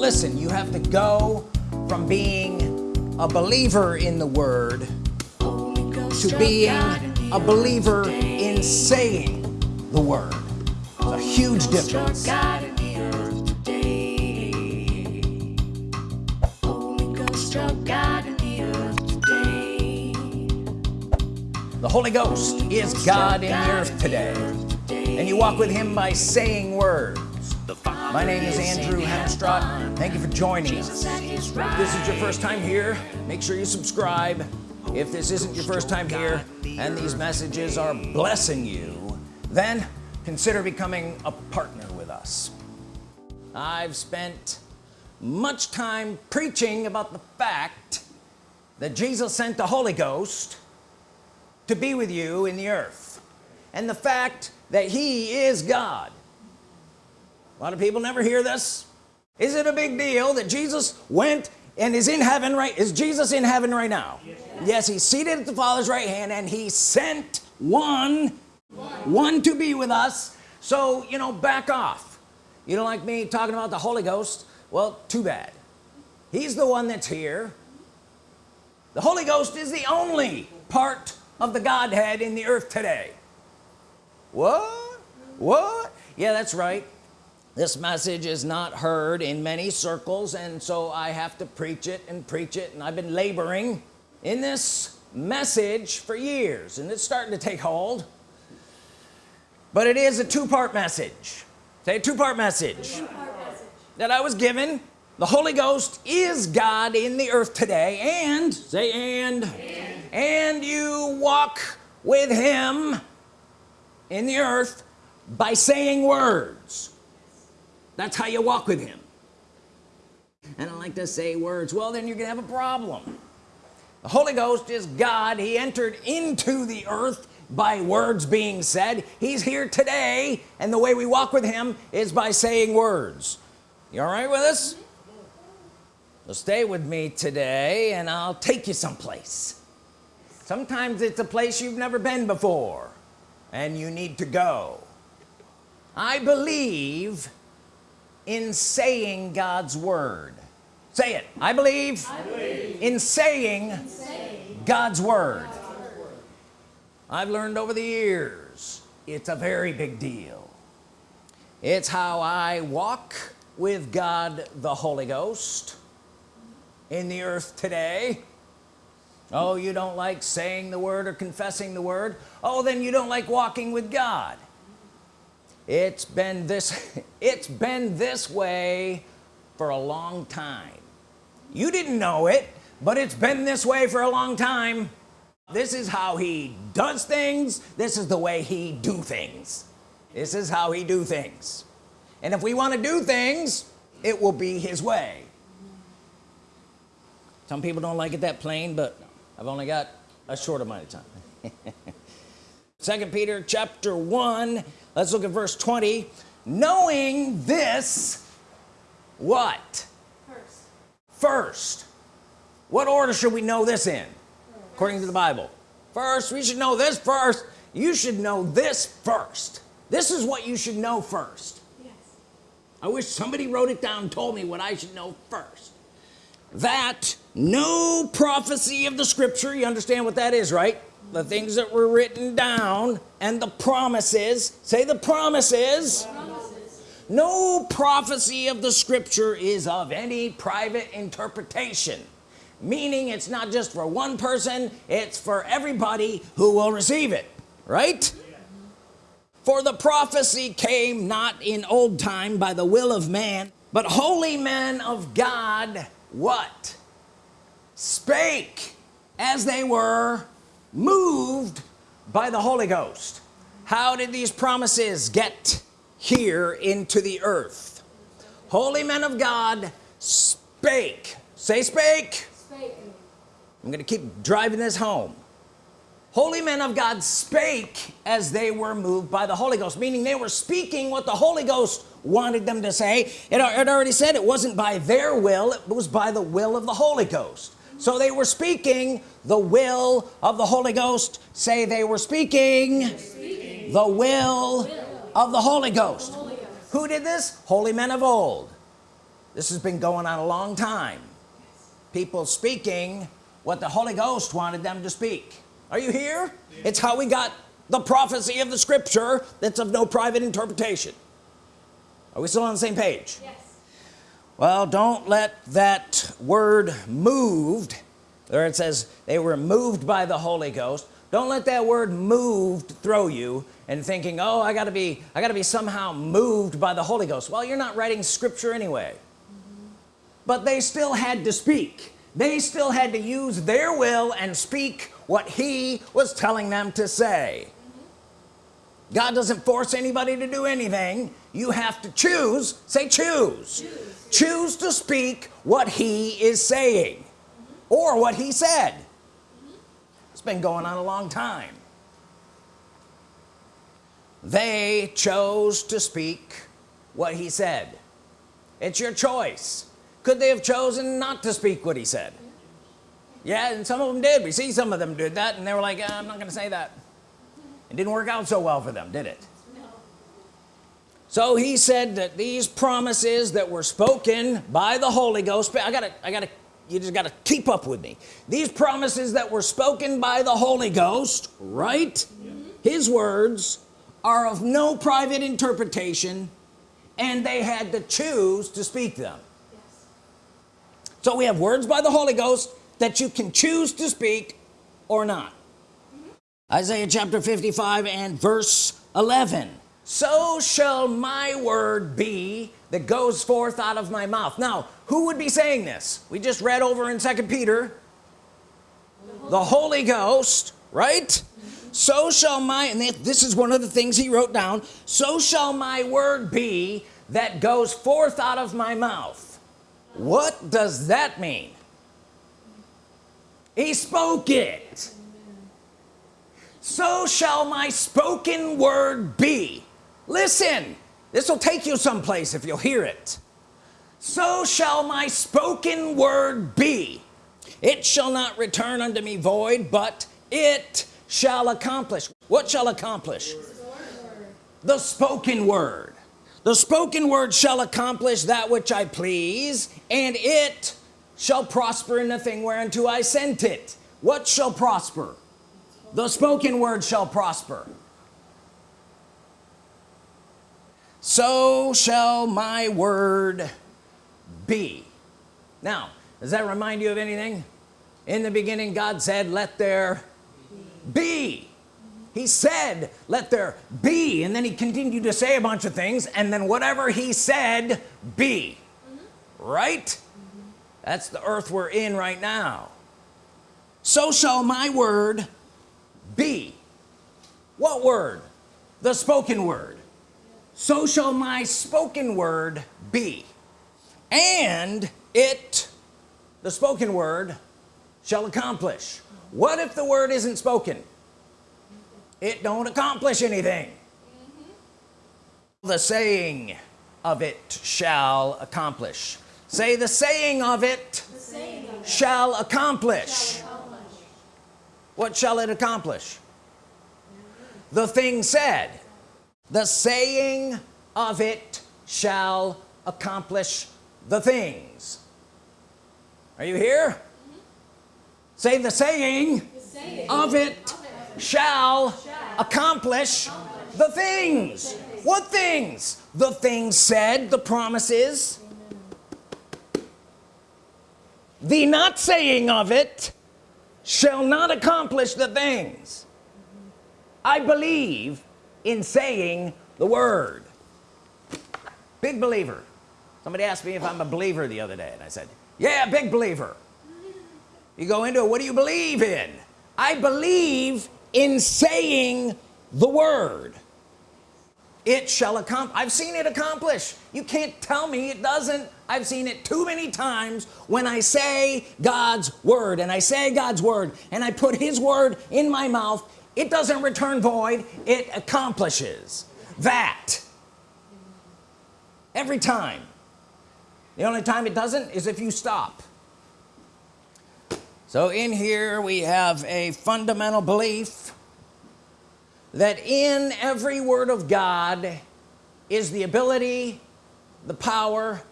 listen you have to go from being a believer in the Word to being a believer in saying the Word. It's a huge difference. The Holy Ghost is God in the earth today. and you walk with him by saying words my name is Andrew Hemstrott thank you for joining us. If this is your first time here. Make sure you subscribe. If this isn't your first time here and these messages are blessing you then consider becoming a partner with us. I've spent much time preaching about the fact that Jesus sent the Holy Ghost to be with you in the earth and the fact that he is God a lot of people never hear this. Is it a big deal that Jesus went and is in heaven right is Jesus in heaven right now? Yes, yes he's seated at the father's right hand and he sent one, one one to be with us. So you know back off. You don't like me talking about the Holy Ghost? Well too bad. He's the one that's here. The Holy Ghost is the only part of the Godhead in the earth today. What? What? Yeah that's right this message is not heard in many circles and so I have to preach it and preach it and I've been laboring in this message for years and it's starting to take hold. But it is a two-part message. Say a two-part message. Two message. That I was given. The Holy Ghost is God in the earth today and say and. And, and you walk with him in the earth by saying words that's how you walk with him. And I like to say words well then you're gonna have a problem. The Holy Ghost is God. He entered into the earth by words being said. He's here today and the way we walk with him is by saying words. You all right with us? So stay with me today and I'll take you someplace. Sometimes it's a place you've never been before and you need to go. I believe in saying God's Word. Say it. I believe, I believe in, saying in saying God's Word. I've learned over the years it's a very big deal. It's how I walk with God the Holy Ghost in the earth today. Oh you don't like saying the word or confessing the word? Oh then you don't like walking with God it's been this it's been this way for a long time. You didn't know it but it's been this way for a long time. This is how he does things. This is the way he do things. This is how he do things. And if we want to do things it will be his way. Some people don't like it that plain but I've only got a short amount of time second Peter chapter 1 let's look at verse 20 knowing this what? First. First. What order should we know this in? According to the Bible. First we should know this first. You should know this first. This is what you should know first. Yes. I wish somebody wrote it down told me what I should know first. That no prophecy of the scripture you understand what that is right the things that were written down and the promises. Say the promises, promises. no prophecy of the scripture is of any private interpretation. Meaning it's not just for one person it's for everybody who will receive it. Right? For the prophecy came not in old time by the will of man but holy men of God what? Spake as they were moved by the Holy Ghost. How did these promises get here into the earth? Holy men of God spake. Say spake, spake. I'm gonna keep driving this home. Holy men of God spake as they were moved by the Holy Ghost meaning they were speaking what the Holy Ghost wanted them to say. It, it already said it wasn't by their will it was by the will of the Holy Ghost so they were speaking the will of the Holy Ghost. Say they were speaking, speaking. the will, will, of the Holy Ghost. Holy Ghost who did this? Holy men of old. This has been going on a long time. People speaking what the Holy Ghost wanted them to speak. Are you here? Yeah. it's how we got the prophecy of the scripture that's of no private interpretation. Are we still on the same page? Yes well don't let that word moved there it says they were moved by the Holy Ghost don't let that word moved throw you and thinking oh I gotta be I gotta be somehow moved by the Holy Ghost. Well you're not writing scripture anyway. Mm -hmm. but they still had to speak. They still had to use their will and speak what he was telling them to say God doesn't force anybody to do anything. You have to choose. Say choose. Choose, choose to speak what he is saying mm -hmm. or what he said. Mm -hmm. it's been going on a long time. They chose to speak what he said. It's your choice. Could they have chosen not to speak what he said? Yeah and some of them did. We see some of them did that and they were like I'm not gonna say that it didn't work out so well for them did it no. so he said that these promises that were spoken by the Holy Ghost I gotta I gotta you just got to keep up with me these promises that were spoken by the Holy Ghost right mm -hmm. his words are of no private interpretation and they had to choose to speak them yes. so we have words by the Holy Ghost that you can choose to speak or not Isaiah chapter 55 and verse 11 so shall my word be that goes forth out of my mouth. Now who would be saying this? We just read over in second Peter. The Holy Ghost right? So shall my and this is one of the things he wrote down. So shall my word be that goes forth out of my mouth. What does that mean? He spoke it so shall my spoken word be. Listen this will take you someplace if you'll hear it. So shall my spoken word be. It shall not return unto me void but it shall accomplish. What shall accomplish? The spoken word. The spoken word shall accomplish that which I please and it shall prosper in the thing whereunto I sent it. What shall prosper the spoken word shall prosper. So shall my word be. Now does that remind you of anything? In the beginning God said let there be. He said let there be and then he continued to say a bunch of things and then whatever he said be. Right? That's the earth we're in right now. So shall my word be. What word? The spoken word. So shall my spoken word be. And it the spoken word shall accomplish. What if the word isn't spoken? It don't accomplish anything. Mm -hmm. the saying of it shall accomplish. Say the saying of it, saying of it shall, accomplish. shall accomplish what shall it accomplish? The thing said the saying of it shall accomplish the things. Are you here? Mm -hmm. say the saying, the saying of it, of it shall, shall accomplish, accomplish the things. what things? The things said the promises. The not saying of it shall not accomplish the things I believe in saying the word. Big believer. Somebody asked me if I'm a believer the other day and I said yeah big believer. You go into it what do you believe in? I believe in saying the word it shall accomplish I've seen it accomplish. You can't tell me it doesn't. I've seen it too many times when I say God's Word and I say God's Word and I put his word in my mouth it doesn't return void it accomplishes that. Every time. The only time it doesn't is if you stop. So in here we have a fundamental belief that in every word of God is the ability the power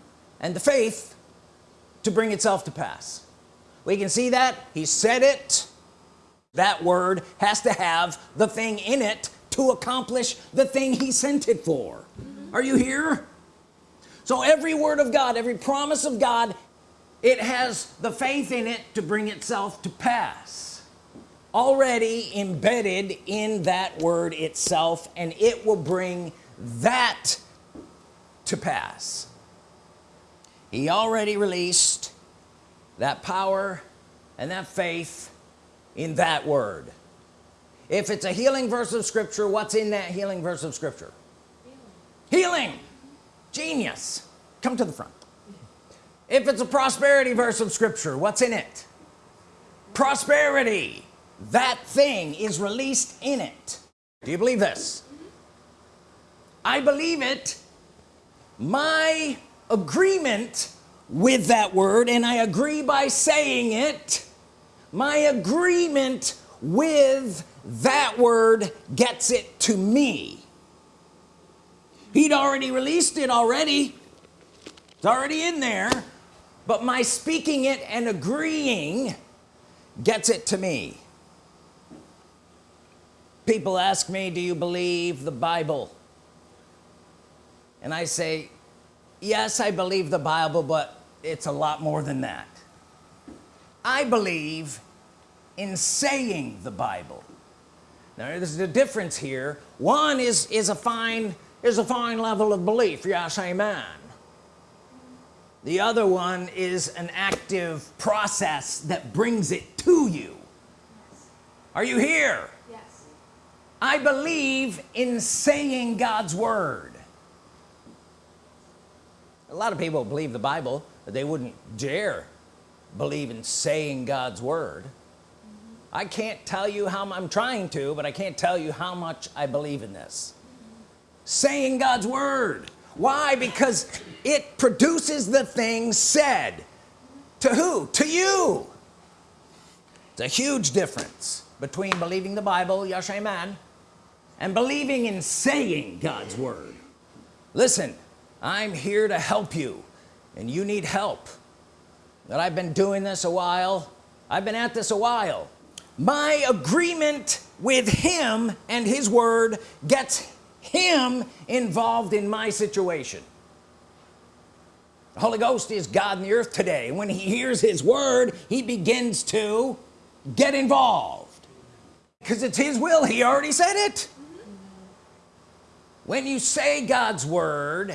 and the faith to bring itself to pass. We can see that. He said it. That word has to have the thing in it to accomplish the thing he sent it for. Mm -hmm. are you here? So every word of God every promise of God it has the faith in it to bring itself to pass already embedded in that word itself and it will bring that to pass. He already released that power and that faith in that word. If it's a healing verse of scripture what's in that healing verse of scripture? Healing, healing. genius. Come to the front. If it's a prosperity verse of scripture what's in it? Prosperity that thing is released in it. Do you believe this? I believe it. My agreement with that word and I agree by saying it my agreement with that word gets it to me. He'd already released it already. It's already in there but my speaking it and agreeing gets it to me people ask me do you believe the Bible? And I say yes I believe the Bible but it's a lot more than that. I believe in saying the Bible. Now there's a difference here. One is is a fine is a fine level of belief. Yes amen. The other one is an active process that brings it to you. Are you here I believe in saying God's Word. A lot of people believe the Bible but they wouldn't dare believe in saying God's Word. I can't tell you how I'm trying to but I can't tell you how much I believe in this. Saying God's Word. Why? Because it produces the thing said. To who? To you. It's a huge difference between believing the Bible yes amen and believing in saying God's Word. Listen I'm here to help you and you need help. That I've been doing this a while. I've been at this a while. My agreement with him and his word gets him involved in my situation. The Holy Ghost is God in the earth today. When he hears his word he begins to get involved. Because it's his will. He already said it when you say God's word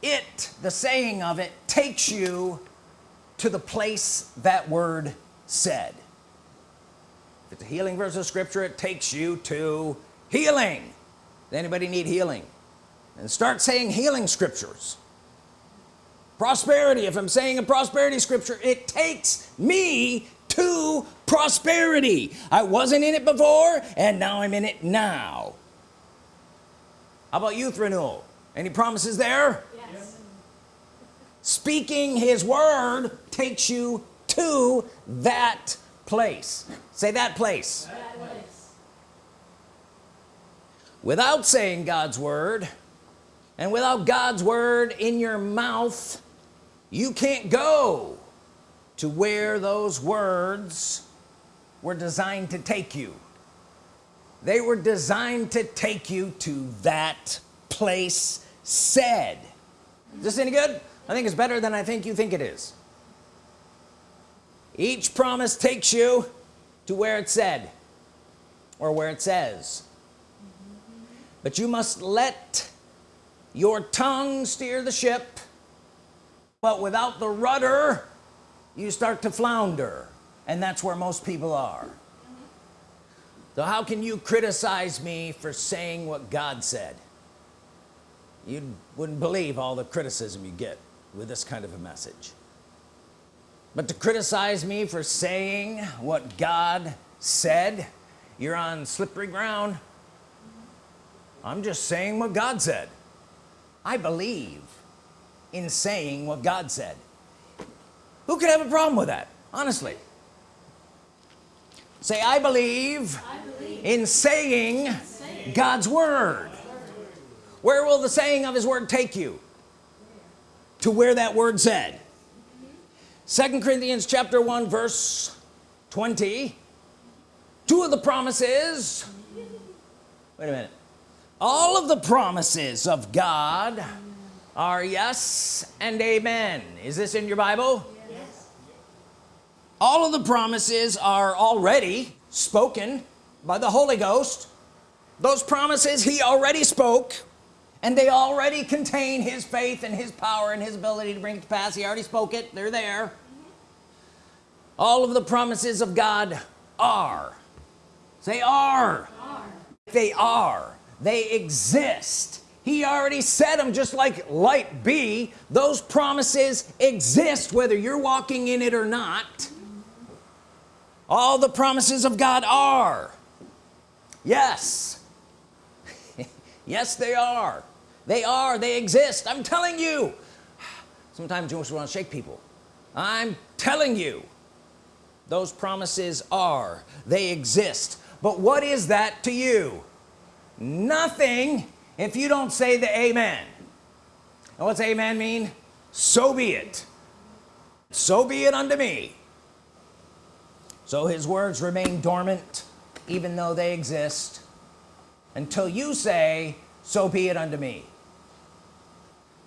it the saying of it takes you to the place that word said. If it's a healing verse of scripture it takes you to healing. Does anybody need healing? And start saying healing scriptures. Prosperity if I'm saying a prosperity scripture it takes me to prosperity. I wasn't in it before and now I'm in it now how about youth renewal? Any promises there? Yes. speaking his word takes you to that place. Say that place, that place. Without saying God's Word and without God's Word in your mouth you can't go to where those words were designed to take you they were designed to take you to that place said. Is this any good? I think it's better than I think you think it is. Each promise takes you to where it said or where it says. But you must let your tongue steer the ship but without the rudder you start to flounder. And that's where most people are so how can you criticize me for saying what God said? You wouldn't believe all the criticism you get with this kind of a message. But to criticize me for saying what God said you're on slippery ground. I'm just saying what God said. I believe in saying what God said. Who could have a problem with that honestly? Say I believe, I in, saying God's word. Where will the saying of his word take you? To where that word said. Second Corinthians chapter 1 verse 20 two of the promises. Wait a minute. All of the promises of God are yes and amen. Is this in your Bible? Yes. all of the promises are already spoken by the Holy Ghost those promises he already spoke and they already contain his faith and his power and his ability to bring it to pass. He already spoke it. They're there. All of the promises of God are. They are, are. they are. They exist. He already said them just like light be. Those promises exist whether you're walking in it or not. All the promises of God are yes. Yes they are. They are. They exist. I'm telling you. Sometimes you just want to shake people. I'm telling you. Those promises are. They exist. But what is that to you? Nothing if you don't say the amen. And what's amen mean? So be it. So be it unto me. So his words remain dormant even though they exist. Until you say so be it unto me.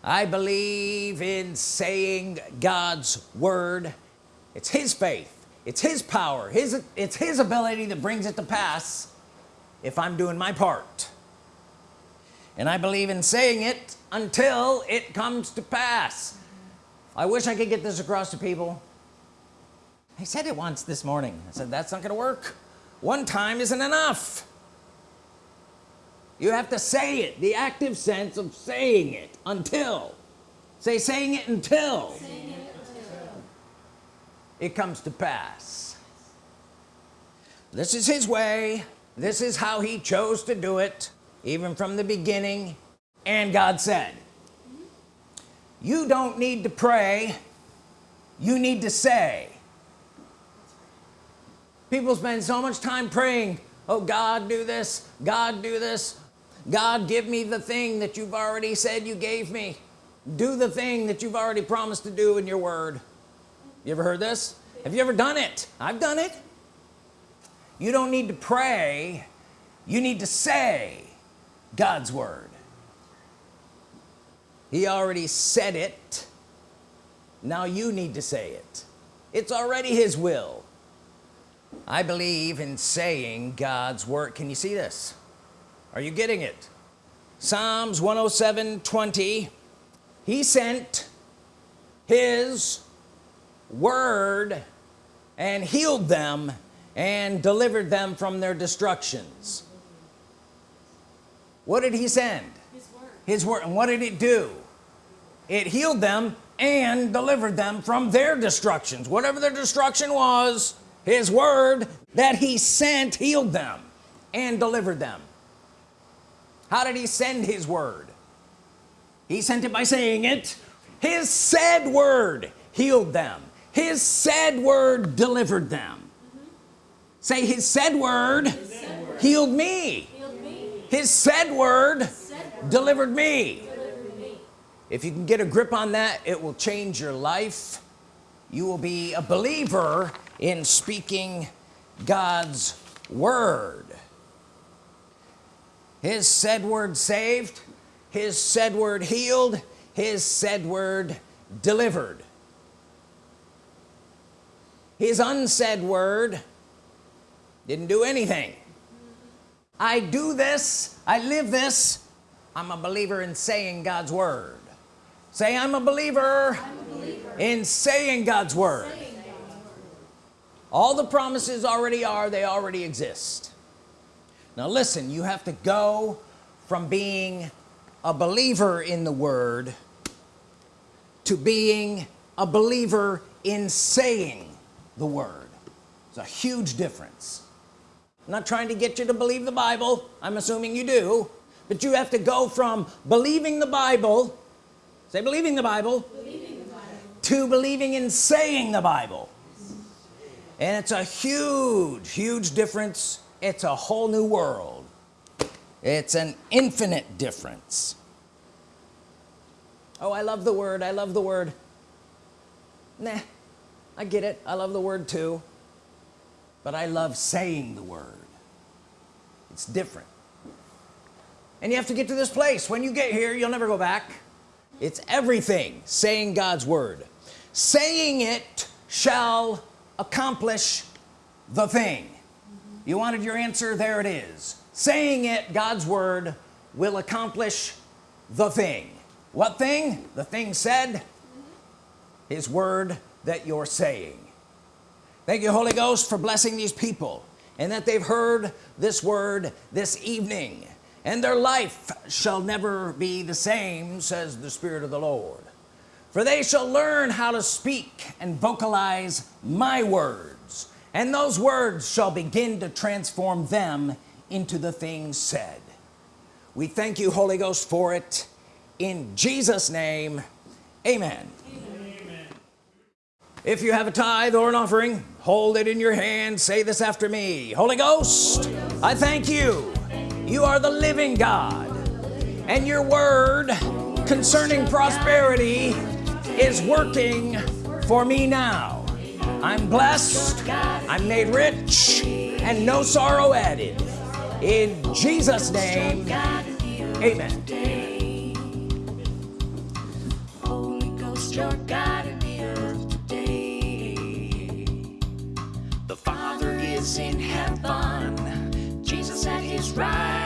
I believe in saying God's Word. It's his faith. It's his power. His it's his ability that brings it to pass if I'm doing my part. And I believe in saying it until it comes to pass. I wish I could get this across to people. I said it once this morning. I said that's not gonna work one time isn't enough. You have to say it the active sense of saying it until. Say saying it until, saying it, until. it comes to pass. This is his way. This is how he chose to do it even from the beginning. And God said you don't need to pray. You need to say people spend so much time praying oh God do this God do this. God give me the thing that you've already said you gave me. Do the thing that you've already promised to do in your word. You ever heard this? Have you ever done it? I've done it. You don't need to pray. You need to say God's Word. He already said it. Now you need to say it. It's already his will I believe in saying God's Word can you see this? Are you getting it? Psalms 107 20 he sent his word and healed them and delivered them from their destructions. What did he send? His word, his word. and what did it do? It healed them and delivered them from their destructions. Whatever their destruction was his word that he sent healed them and delivered them how did he send his word he sent it by saying it his said word healed them his said word delivered them mm -hmm. say his said word, his said word. Healed, me. healed me his said word, said word. Delivered, me. delivered me if you can get a grip on that it will change your life you will be a believer in speaking God's word his said word saved his said word healed his said word delivered his unsaid word didn't do anything I do this I live this I'm a believer in saying God's Word say I'm a believer, I'm a believer. in saying God's Word saying God's word. All the promises already are they already exist. Now listen you have to go from being a believer in the Word to being a believer in saying the Word. It's a huge difference. I'm not trying to get you to believe the Bible I'm assuming you do but you have to go from believing the Bible say believing the Bible, believing the Bible. to believing in saying the Bible and it's a huge huge difference. It's a whole new world. It's an infinite difference. Oh I love the word. I love the word. Nah I get it. I love the word too. But I love saying the word. It's different. And you have to get to this place. When you get here you'll never go back. It's everything. Saying God's Word. Saying it shall accomplish the thing. You wanted your answer? There it is. Saying it God's Word will accomplish the thing. What thing? The thing said his word that you're saying. Thank you Holy Ghost for blessing these people and that they've heard this word this evening. And their life shall never be the same says the Spirit of the Lord for they shall learn how to speak and vocalize my words and those words shall begin to transform them into the things said. We thank you Holy Ghost for it. In Jesus name amen, amen. if you have a tithe or an offering hold it in your hand. Say this after me. Holy Ghost, Holy Ghost. I thank you. You are the living God and your word concerning prosperity is working for me now. I'm blessed I'm made rich and no sorrow added. In Jesus name amen. The Father is in heaven. Jesus at his right